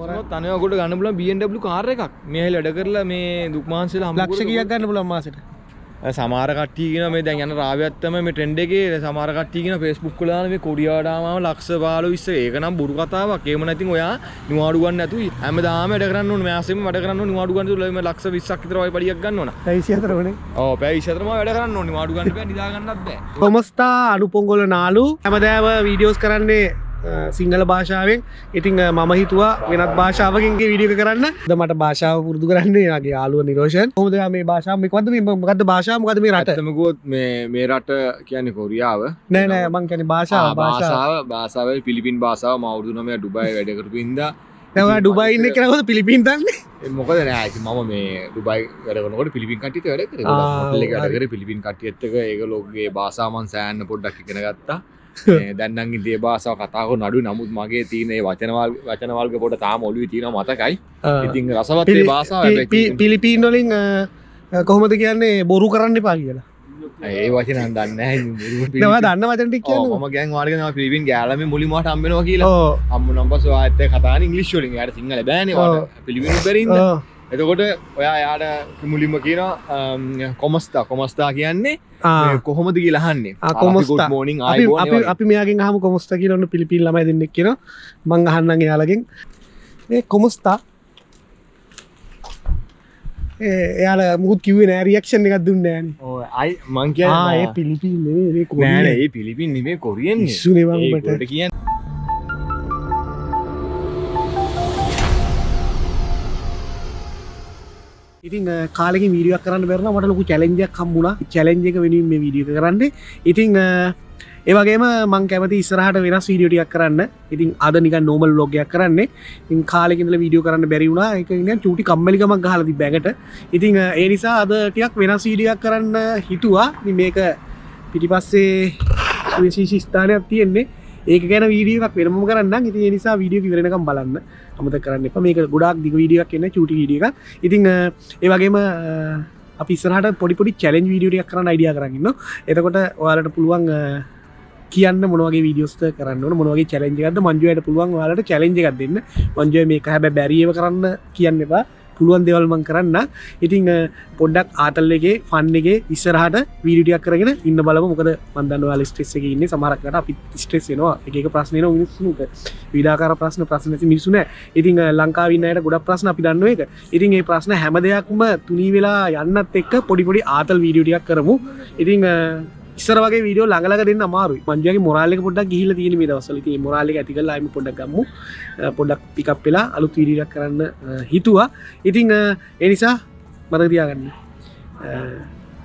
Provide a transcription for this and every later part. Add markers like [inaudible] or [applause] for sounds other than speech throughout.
තනයකොට ගන්නපුල BMW කාර එකක් මේ වැඩ කරලා මේ දුක්මාන්සල ලක්ෂ කියක් ගන්න පුලන් මාසට සමාරකට්ටියගෙන මේ දැන් යන රාවත්තම මේ සමහරකට්ටියගෙන Facebook වල දාන මේ කොඩියාඩාමම ලක්ෂ 15 20 ඒක නම් බොරු කතාවක්. ඒම නැතිනම් ඔයා නිවාඩු ගන්න නැතුව හැමදාම වැඩ කරන්න. මෑසෙම වැඩ කරන්න ඕනේ නිවාඩු ගන්න තුල මේ ලක්ෂ 20ක් විතර වගේ පඩියක් ගන්න ඕන. පැවිසි අතරවනේ ඔව් පැය 24ම වැඩ කරන්න ඕනේ. නිවාඩු ගන්න බෑ. කොමස්ථා අනුපොංගොල නාලු හැමදෑම වීඩියෝස් කරන්නේ සිංහල භාෂාවෙන්. ඉතිං මම හිතුවා වෙනත් භාෂාවකින්ගේ විඩියක කරන්න. ද මට භාෂාව පුරදු කරන්නේ යාගේ යාලුව නිරෝෂන්. හොද මේ භාෂාව? මෙකවද මේ මකද භාෂාමකද මේ රට? ඇත්තමකුවොත් මේ රට කියන්නේ කොරියාව. නෑ නෑ මං කැන භාෂාව භාෂාව. භාෂාව භාෂාව පිලිපින් භාෂාව මවුරුදු නමය ඩුබයි වැඩකරපු ඉද නැවා ඩුබයින්න කරහොද පිලිපින් තන්නේ මොකද නෑ මම මේ ඩුබයි වැඩනකොට පිලිපින් කටිත වැඩ කර. පිලිපින් කටියත්තක ඒක ලෝකගේ භාසාමන් සෑන්න පොඩ්ඩක් ඉගෙන ගත්තා දැන්නන් දේ භාසාව කතාව නඩු නමුත් මගේ තියනේ වචනවල් වචනවල්ග පොට තාම ඔලු තින මතකයි. ඉතින් රසවත්ේ භාසාාව පිලිපීන් වලින් කොහොමද කියන්නේ බොරු කරන්න පා කියලා. ඒ වචන දන්න දන්න කියන්න. ම ගැන් වාර්ගන පිලිපින් ගෑලම මුලිමට අම්බෙනවා කියලා. අම්ම නම්බස් ඇත කතා ඉංගලිස්්ලින් යට සිංහල බෑනවා පිළිවිනු බැරින්න එතකොට ඔයා යාට මුලින්ම කියන කොමස්ථා කොමස්ථා කියන්නේ කොහොමද කියලහන්නේ කොමස්ථා මෝනිින් අපි මෙයාගෙන් හම කොමස්ත කියලන්න පිළිපිල් ලමයි දෙන්නෙක් කියෙන මං අහන්නගේ යාලගෙන් ඒ කොමස්ථා එයාල මුත් කිවේ නෑ රියක්ෂණ එකක් දුන්න ෑන අයි මං කිය ඒ පිලිපිල් නෑන ඒ පිලිපින් නිමේ කොරියෙන් සුනේවන්ට කියන්න ඉතින් කාලෙක වීඩියක් කරන්න බැරන මට ලොකු චලෙන්ජයක් කම්බුණා චලෙන්ජක වෙනින් මේ වීඩිය කරන්න. ඉතිං ඒවගේම මං කැමති ඉස්සරහට වෙනස් වීඩියෝටියක් කරන්න. ඉතින් අද නික නෝමල් ලෝගයක් කරන්නේ. ඉන් කාලෙකින්ල වීඩියෝ කරන්න බැරිවුණා එක චුටි කම්මලිකමක් හලදි බැගට ඉතිං ඒ නිසා අදටයක් වෙනස් වීඩියක් කරන්න හිතුවා. ඉතින් මේක පිටිපස්සේ සුවිශේෂි ස්ථානයක් තියෙන්නේ. ඒක ගැන වීඩියක් වෙනම කරන්න ඉති නිසා වීඩියෝ වෙනකම් බලන්න. අමත කරන්න එප. මේක ගොඩක් දිග වීඩියක් කියන්න චුටි වීඩිය ඉතිං ඒවගේම අපි සරට පොඩිපොඩි චලෙන්ජ් වීඩියක් කරන්න අයිඩිය කරන්න එතකොට ඔයාලට පුළුවන් කියන්න මොනවගේ විඩියෝස්ත කරන්න මොනවගේ චලෙන්ජගද මංජුවයට පුළුවන් වාලට චලෙන්ජ එකක් දෙන්න. මංජුව මේ හැබ බැරියව කරන්න කියන්න එපා. පුළුවන් දෙවල්මං කරන්න. ඉතිං පොඩ්ඩක් ආතල්ලගේ ෆන්ගේ ඉස්සරහට වීඩියක් කරගෙන ඉන්න බලම. මොකද මන්දන්න වාල ස්ට්‍රෙස් එක ඉන්න. සමරක්කට අපි ස්ට්‍රෙස්නවා එක ප්‍රශ්නය මිනිස්සුට විඩාකාර ප්‍රශ්න ප්‍රශ්න මිනිසුන ඉතිං ලංකාවින්නයට ගොඩ ප්‍රශ්න අපි දන්න එක ඉතින් ඒ ප්‍රශ්න හැම දෙයක්ම තුනී වෙලා යන්නත් එක්ක පොඩිපොඩි ආතල් වීඩියෝටියක් කරමු. ඉතිං ඉස්සර වගේ වීඩියෝ ළඟලක දෙන්න මාරු මංජගේ මොරාලක පොඩක් ගිහිල තියෙන මේ දවසලති මොරාලක ඇතිකල්ලාම පොඩක් ගම්මු. පොඩක් පිකප් වෙලා අලුත් වීඩියක් කරන්න හිතුවා. ඉතිං එනිසා මතතියාගන්න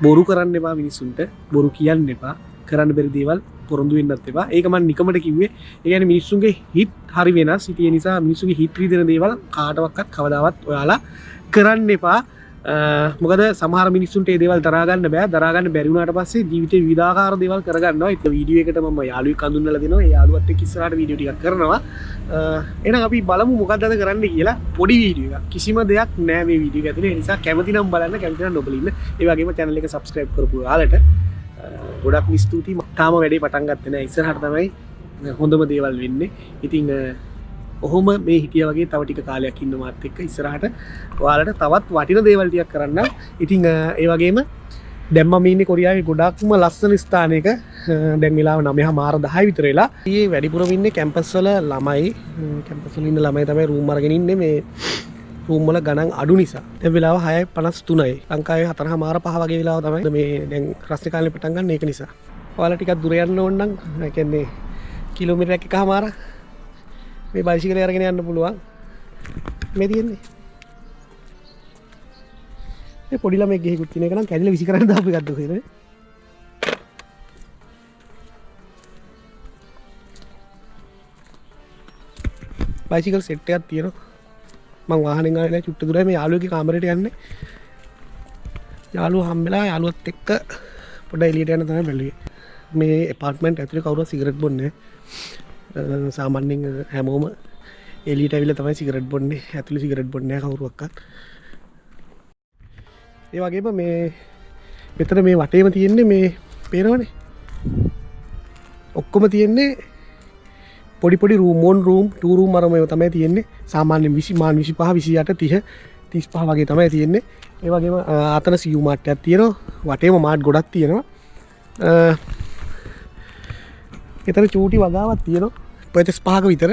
බොරු කරන්න එපා මිනිස්සුන්ට. බොරු කියන්න එපා. කරන්න බැරි දේවල් පොරොන්දු වෙන්නත් එපා. ඒකමන් නිකමට කිවේ ඒගැන මිනිස්සුන්ගේ හිත් හරි වෙන සිටිය නිසා මිනිසුගේ හිත්‍රී දෙන දේවල් කාටවක්කත් කවදාවත් ඔයාලා කරන්න එපා. මොකද සමහර මිනිස්සුන්ට ඒ දේවල් තරගන්න බෑ. දරගන්න බැරිවුණට පස්සේ ජීවිත විදාකාර දේවල් කරගන්න එත වීඩිය එකට ම යාලු කඳුන්නල දෙන යාලුවත් කිසරට වීඩියක් කරනවා. එන අපි බලමු මොකක්දද කරන්න කියලා පොඩි වීඩිය කිසිම දෙයක් නෑවේ වීඩිය ඇතින නිසා කැමතිනම් බලන්න කැමතින නොබලන්න ඒවගේම චැනල එක සබස්ක්‍රයිබ් කරපු යාලට ගොඩක් මිස්තුති තාම වැඩේ පටන්ගත්තන ඉස්සරහට තමයි හොඳම දේවල් වෙන්නේ. ඉතිං ඔහොම මේ හිටිය වගේ තව ටික කාලයක් ඉන්න මාත් එක්ක ඉස්සරහට ඔයාලට තවත් වටින දේවල්ටියක් කරන්න. ඉතිං ඒ වගේම දැම්ම මීන්න කොරියාව ගොඩක්ම ලස්සන ස්ථානයක. දැන්වෙලා නමහ මාර දහයි විතරලා ඒ වැඩිපුරවින්න කැම්පස්වල ළමයි. කැම්පසලින්න ළමයි තමයි රූමරගෙනන්න මේ රූම්මල ගණන් අඩු නිසා. තැ වෙලා හය පනස් තුනයි ලංකාවේ හතර මාර පහ වගේ වෙලා තමයි මේ දැන් ක්‍රස්්ි කාලය පටන්ගන්න ඒක නිසා. ඔයාල ටිකක් දුරයන්න ඔන්නන් කැන්නේ කිලෝමිට එක හමාර මේ බයිසිකල අරගෙන යන්න පුළුවන්. මේ තියෙන්නේ. පොඩිල මේ ගෙකුත් තින කන කැඩල විසි කරන්න අපි ගත්ත හෙන බයිසිකල් සෙට්ටයක් තියෙන මං වාහන ගල චුට්ට දුර මේ යාලුවක කාමරට යන්න. යාලු හම්බෙලා යාලුවත් එක්ක පොඩ එලියට යන තම බැලුවේ. මේ පාර්ටමෙන්ට් ඇතුලි කවුර සිගරට් බොන්නේ සාමන්‍යෙන් හැමෝම එලිට ඇවිල තමයි සිගරට් බොන්නේ. ඇතුළි සිගරට් බොන්න කවරුවක්කත් ඒ වගේම මේ මෙතන මේ වටේම තියෙන්නේ මේ පේනවනේ. ඔක්කොම තියෙන්නේ පොඩිපොඩි රූමෝන් රූම් ටූරුම් මරමය තමයි තියෙන්නේ. සාමාන්‍ය විසි මාන් විසි පහ විසියට තිහ තිස් පහ වගේ තමයි තියෙන්නේ. ඒවගේම අතන සියුමාට්ටයක් තියෙනවා. වටේම මාට් ගොඩක් තියෙනවා. එතන චූටි වගාවත් තියෙනවා. පචස් පහක විතර.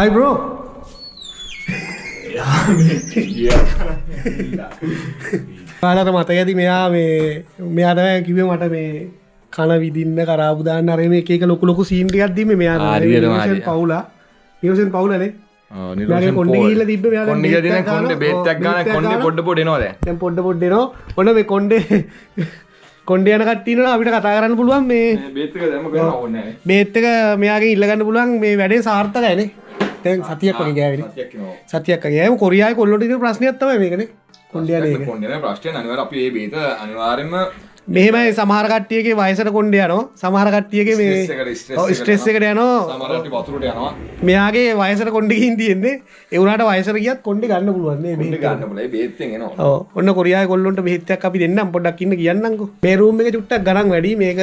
අයිබ්‍රෝ පාලට මත ඇති මෙයා මේ මෙයාට කිව මට මේ කන විදින්න කරාබුදාන්න අරම එක ලොකු ලොකු සීන්ටියක්දීම මෙයා. පවුලා නිවසෙන් පවුලනේ කොන්ඩ ගිල්ල තිබ කොන්ඩ බේත්තක් ගන කොන්ඩ පොඩ්ඩ පොඩනවාද දැන්. පොඩ්ඩ පොඩ්ඩනවා ඔන්න මේ කොන්්ඩේ [laughs] කොන්ඩ යන කට්ටින අපිට කතා කරන්න පුළුවන් මේ බේත්තක මෙයාගේ ඉල්ලගන්න පුළුවන් මේ වැඩේ සාර්ථක ඇනේ තැන් සතියක් වගේ ගෑවිලි සතියක් ගෑම කොරියයි කොල්ලොට ප්‍රශ්නයක්ත්තම මේකන. කොන්ඩන ප්‍රශ්ටය අනිවර අපේ බේත අනිවාරෙන්ම මෙහෙමයි සමහරකට්ටියගේ වයසට කොන්ඩ යනවා. සමහරකට්ටියගේ මේ ස්ට්‍රෙස් එකට යනවා. මෙයාගේ වයසට කොන්ඩිකින් තියෙන්නේ. එවුණට වයසර ගියත් කොන්ඩි ගන්න පුළුවන්නේ ගන්න බල බේත්තෙන් එනවා. ඕ ඔන්න කොරියා කොල්ලොන්ට බෙහිත්තයක් අපි දෙන්නම්. පොඩක් ඉන්න කියන්නකු මේරුම් එක චුට්ටක් ගනන් වැඩි. මේක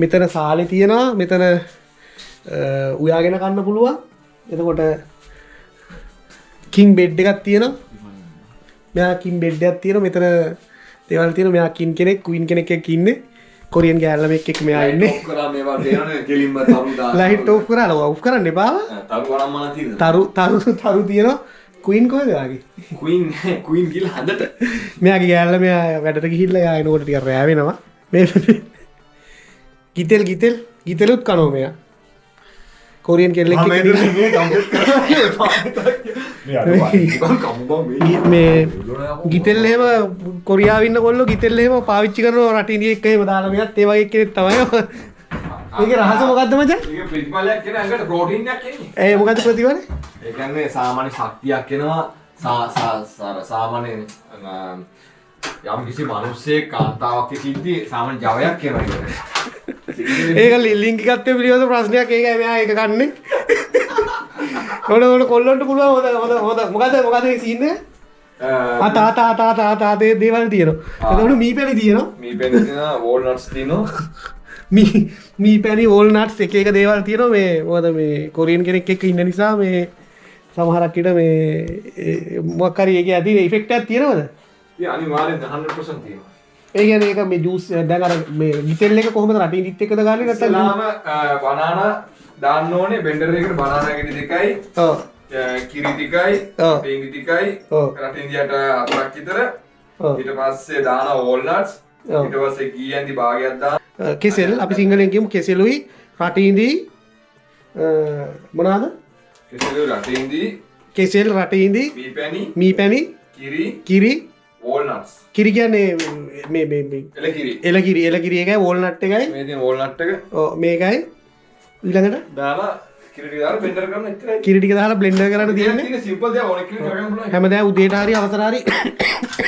මෙතන සාලි තියෙනවා. මෙතන උයාගෙන කන්න පුළුවන්. එතකොට කින් බෙඩ් එකක් තියෙනවා. මෙයා කින් බෙඩ්ඩයක් තියෙන මෙතන දෙවල් තියෙන මෙයා කින් කෙනෙක් කුයින් කෙනෙක් එක්ක ඉන්නේ. කොරියන් ගෑල්ලම එක්ක මෙයා ඉන්නේ ලයිට් ඕෆ් කරලා ඔෆ් කරන්න එපා. තරු තිර තරු තරු තරු තියෙනවා. කුයින් කොහෙද යාගේ? කුයින් කුයින් ගිල් හඳට මෙයාගේ ගෑල්ල මෙයා වැඩට ගිහිල්ල යායනකොට ටික රෑවෙනවා මේ ගිතෙල් ගිතෙල් ගිතෙලුත් කනෝ මෙයා. කොරියන් කෙල්ලෙක් එක්ක [laughs] මේ [laughs] ගිතෙල් එහෙම කොරියාවන්න කොල්ල ගිතෙල් එහෙම පාවිච්චි කරන රටිනිය එක්ක එහෙම දාලා මෙයත් ඒ වගේ කෙනෙක් තමයි [laughs] ඒක රහස මොකද්ද මචං? ප්‍රතිඵලයක් කෙන ඇඟට ප්‍රෝටීන්යක් එන්නේ. ඒ මොකද්ද ප්‍රතිඵල ඒකන්නේ සාමාන්‍ය ශක්තියක් එනවා. සාමාන්‍ය යම් කිසි මනුස්සේ කාන්තාවක් සිද්ධි සාමාන්‍ය ජවයක් කියනවා [laughs] ඒක ලිංගිකත්වය පිළිබඳ ප්‍රශ්නයක්. ඒක මෙයා ඒක කන්නේ ඔන්න කොල්ලොන්ට පුළුවන් හොඳ හොඳ හොඳ මොකද මොකද සීන්නේ ආ තා තා තා තා තා දේ දේවල් තියෙනවා. එතකොට මී පැණි තියෙනවා. මේ පෙන වෝල්නට්ස් තිනවා මී පැණි වෝල්නට්ස් [laughs] එක එක දේවල් තියෙනවා. මේ මොකද මේ කොරියන් කෙනෙක් එක්ක ඉන්න නිසා මේ සමහරක් විට මේ මොකක් හරි ඒකේ ඇති ඉෆෙක්ට් එකක් තියෙනවද? අනිවාරෙන් 100% තියෙනවා. ඒ කියන්නේ ඒක මේ ජූස් දැන් අර මේ ගිතෙල් එක කොහොමද රටින් දිත් එකද ගාන්නේ ඉස්ලාම බනාන දාන්න ඕනේ බෙන්ඩර් එකට බනානා ගෙඩි දෙකයි ඔව්. කිරි ටිකයි. පේංගි ටිකයි. ඔව්. රටින් දිහට අතරක් විතර. ඊට පස්සේ දාන වෝල්නට්ස් ඔව්. ඊට පස්සේ ගී ඇන්දි භාගයක් දාන. කෙසෙල්. අපි සිංහලෙන් කියමු කෙසෙලුයි රටීන්දී මොනාද කෙසෙලු රටින්දී කෙසෙල් රටීන්දී මී පැණි මී පැණි කිරි. කිරි. වෝල්නට්ස් කිරි කියන්නේ මේ මේ මේ එල කිරි එලකිරි එලකිරි එකයි වෝල්නට් එකයි. මේකයි ඊළඟට? දාලා කිරි ටික දාලා බ්ලෙන්ඩර් කරන්න තියෙන්නේ. තියෙන සිම්පල් දේ ඕනෙ කිරි කරගන්න පුළුවන්. හැමදාම උදේට හරි අවසර හරි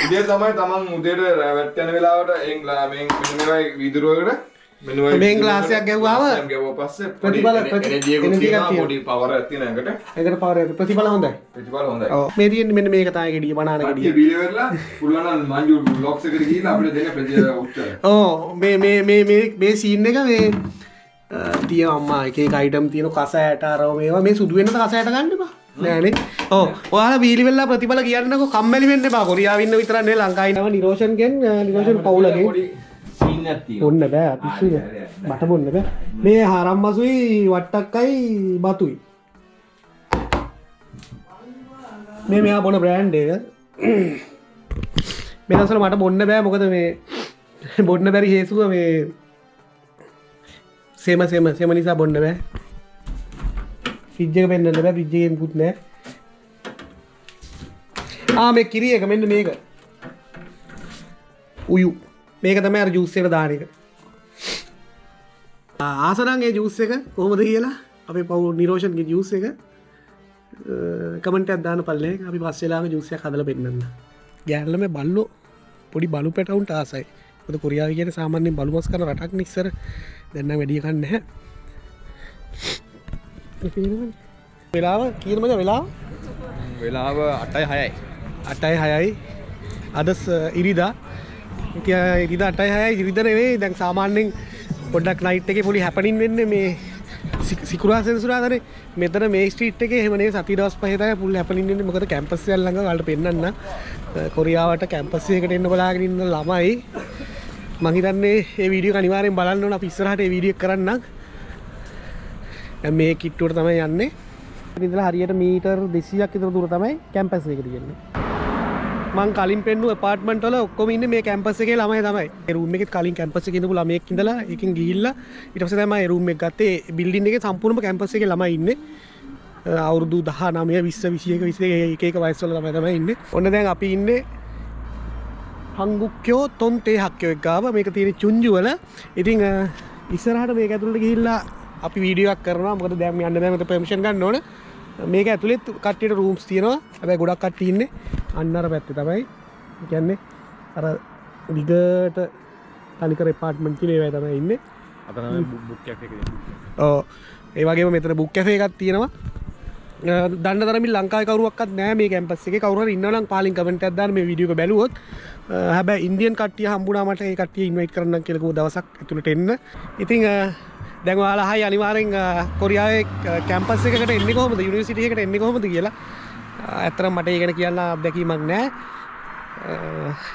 උදේ තමයි තමන් උදේට වැට් යන වෙලාවට එන් මෙන් මෙන්න මේවා විදුරුවකට. මෙන්න ඔය මෙන් ග්ලාසයක් ගැහුවාම ගැවුවා පස්සේ ප්‍රතිඵල- පොඩි එකක් එකක් පවර් එකක් තියෙන එකට. ඒකට පවර ප්‍රතිඵල හොඳයි. ප්‍රතිඵල හොඳයි. ඔව්. මේ තියෙන්නේ මෙන්න මේක තමයි ගෙඩිය බනාන ගෙඩිය. බීල වෙරලා පුළුවන් නම් මංජු බ්ලොග්ස් එකට ගිහිල්ලා අපිට දෙන ප්‍රති උත්තර මේ මේ මේ මේ මේ සීන් එක මේ තිය අම්මා එක අයිටම් තියෙන කස ඇට අරව මේවා. මේ සුදුවෙන්න කස ඇට ගන්න බා නෑනේ. ඕ ඔයාල බීලිවෙල්ලා ප්‍රතිඵල කියන්නක කම්මලි වෙන්න බා කොරියාවන්න විතරන්නේ ලංකායිනව නිරෝෂන්ගෙන් නිරෝෂන් පවුලගේ ඔන්න බෑ පිස්සු මට බොන්න බෑ. මේ හරම් මසුයි වට්ටක්කයි බතුයි. මේ මෙයා බොන බ්‍රෑන්් එක. මෙදසල මට බොන්න බෑ. මොකද මේ බොන්න බැරි හේසුව මේ සේම සෙම සෙම නිසා බොන්න බෑ. ෆිජ්ජක පෙන්න්න බෑ පිජ්ජයෙන් පුත් නෑ. ආ මේ කිරිය එක මෙන්න මේක. උයු. මේක තමයි අර ජූස්සයට දාන එක. ආසනන්ගේ ජූස්ස එක කොහොමද කියලා? අපි පවු නිරෝෂන්ගේ ජූස එක. කමට අදදාන පල්ලේ. අපි පස්සෙලාම ජූසය හදල පෙන්න්න ගැල්ලම බල්ලෝ පොඩි බලු පැටවුන්ට ආසයි. ොද කොරියාව කියන සාමාන්‍යෙන් බලුමස් කන රටක් නිස්සර දෙන්න වැඩියකන්න හැ වෙලාව කියීමද වෙලා වෙලාව? අටයි හයයි. අටයි හයයි. අදස් ඉරිදා. ඉරිද අටයි හයයි. ඉරිදරවේ දැන් සාමාන්‍යෙන් පොඩ්ඩක් නයිට් එක පොලි හැපනින් වෙන්න මේ සිකුරා සෙන්සුරාදන මෙතන මේ ස්ට්‍රීට් එක හෙමනේ සති දවස් පහතය පුල් හැපලින්න්න මොකද කැම්පස් ල්ලඟ වලට පෙන්න්න කොරියාවට කැම්පස්සයකට එන්න බලාගෙනන්න ළමයි මහිතන්නේ ඒ වීඩිය අනිවාරෙන් බලන්න පිස්සරහට වීඩියක් කරන්න මේ කිට්ටුවට තමයි යන්නේ ඉදලා හරියට මීටර් දෙසියක් ඉතර දුර තමයි කැම්පස් එක තියෙන්නේ මං කලින් පෙන්නු පාර්ට්මන්ටල ඔක්කොම ඉන්න මේ කැම්පස එක ළමයි තමයි රුම එක කලින් කැම්පස එකඳපු ළමයෙක් ඉඳලා එකින් ගිහිල්ල ඉටස තමයි රුම එක ගත්තේ බිල්ඩින් එක සම්පූර්ණ කැම්පස එක ළමයි ඉන්න අවුරුදු දහ නමය විස්ස විසියක විසේ ඒක වයිස්වල ළමයි තමයි ඉන්න ඔන්න දැන් අපි ඉන්න හංගුක්කයෝ තොන්තේ හක්කයෝ ගාව මේක තියෙන චුංජුවල ඉතිං ඉස්සරහට මේ ඇතුළට ගිහිල්ලා අපි වීඩියක් කරන මොකද දැම යන්න දැමට පමිෂන් ගන්න ඕන. මේක ඇතුළෙත් කට්ටියට රූම්ස් තියෙනවා. හැබැ ගොඩක් කට්ටිඉන්න අන්නර පැත්ත තමයි. කියන්නේ අර දිගට තනිකර පාට්මන්ටි ඒවයි තමයි ඉන්න. බුක්යක් ඕ ඒවගේ මෙතන බුක් කැසේ එකක් තියෙනවා දන්න තරම ලංකාකරුවක් නෑ මේ කැම්පස් එක. කවර ඉන්නලම් පාලින් කමට ඇදන්න මේ විඩියක බැලුවොත්. හැබ ඉන්දියන් කටිය හම්බුනාමට ඒ කටිය ඉන්වයිට කරන්න කෙලකු දවසක් ඇතුළට එන්න. ඉතිං දැන්වාලා හයි අනිවාරෙන් කොරියාව කැම්පස් එකට එන්න කොහොමද? යුනිසිටියකට එන්න කොහොමද කියලා. ඇතර මට ඒගෙන කියන්න අත්දැකීමක් නෑ.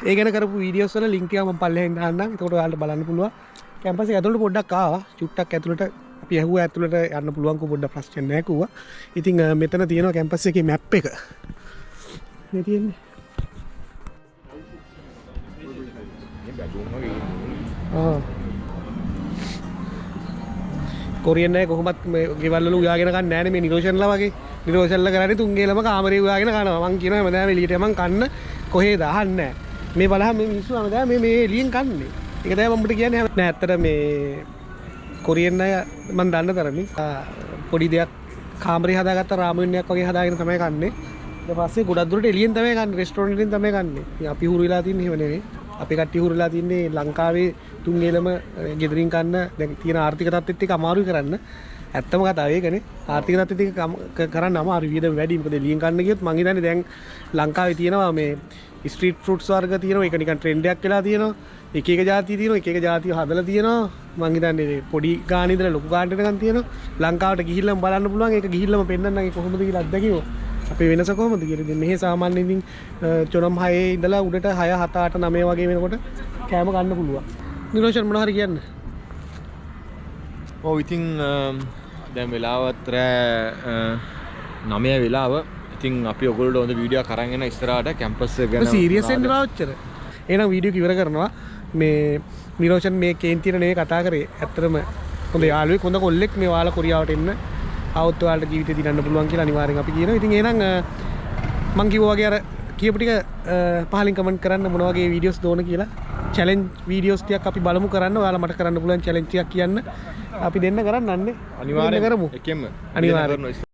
ඒගෙන කර විඩියෝස්ල ලින්කයම පල්ලෙන් න්න තොට යාලට බලන්න පුළුව කැම්පස ඇතුළට පොඩ්ඩක් ආවා. චුට්ටක් ඇතුළට පියහුව ඇතුළට යන්න පුළුවන්ක පොඩ්ඩ ප්‍රශ්නයකුව ඉතිං මෙතන තියෙනවා කැම්පස් එක මැප් එක. තියෙන්නේ. කොරියන්න කොහොමත් ගෙවල්ලු යාගෙන නෑන මේ නිරෝෂන්ල වගේ. නිරෝෂල්ල කරට තුන්ගේලම කාමරය යාගෙන කනවන් කියන මදෑ ලිටම කන්න කොහේ දහන්න මේ බලහ මේ මිස්සු අමද මේ ලියෙන් කන්නේ. එක දෑ මට කියන නැත්තර මේ කොරියන්න මන් දන්න තරමින් පොඩි දෙයක් කාමරි හදාගත් රාමණයක් වගේ හදාගෙන තමයි කන්නේ. පස්සේ ගොඩදුරට එලියෙන් තමයි කන්න රෙස්ටෝන්ටින් තමයි කන්නේ. අපි හුරලා තින් හෙවනේ අපි කට්ටි හුරලා තින්නේ ලංකාවේ තුන්ගේලම ගෙදරින් කන්න දැ තියෙන ආර්ථික තත්ත්ක අමාරු කරන්න. ඇත්තම කතාවේකන ආර්ථික තත්ති කරන්න අම විද වැඩීමක ලියෙන් කන්නගත් මහිතන දැන් ලංකාව තියෙනවා මේ ස්ට්‍රීට් ෆෘට් වර්ග තියෙන එකනික ට්‍රෙන්ඩයක් කියලා තියෙනවා. එක ජාති තියන එක ජාතිය හදල තියෙනවා. මංහිතන්නේ පොඩි ගානිදර ලොක ගාටකන් තියෙන ලංකාවට ගිහිල්ලම් බලන්න පුළුවන්. එක ගිහිල්ලම පෙන්න්න කොහොමද ලක්දකිව අපේ වෙනස කොහොමද කියරද මෙහ සාමාන්‍යඉතින් චොනම් හය ඉඳලා උඩට හය හතාට නමේ වගේ වෙනකොට කෑම ගන්න පුළුවන්. නිරෝෂන් මනහර කියන්න. ඕ ඉතිං දැම් වෙලාවත්රෑ නමය වෙලාව. ඉතින් අපි ඔගොල්ට ොද වීඩිය කරගෙන ස්තරට කැම්පස් ගැන සීරියසෙන් රාච්චර එන වීඩියෝ කිවර කරනවා. මේ නිරෝෂන් මේ කේන්තිරනේ කතා කරේ. ඇත්තරම හොඳ යාලුව කොඳ කොල්ලෙක් මේ වාල කොරියාවට එන්න. අවත්වාට ජීවිත දින්න පුළුවන් කියලා අනිවාරෙන් අපි කියන ඉතින් ඒනම් මංකිවෝගේ අර කියපටික පහලින් කමෙන්ට් කරන්න මොනවගේ වීඩියෝස් දෝන කියලා චලෙන් වීඩියෝස්ටියක් අපි බලමු කරන්න. යාලා මට කරන්න පුලන් චලෙන්චියක් කියන්න. අපි දෙන්න කරන්න අන්නේ අනිවාරය කරමු. එකම අනිවාර්යෙන්.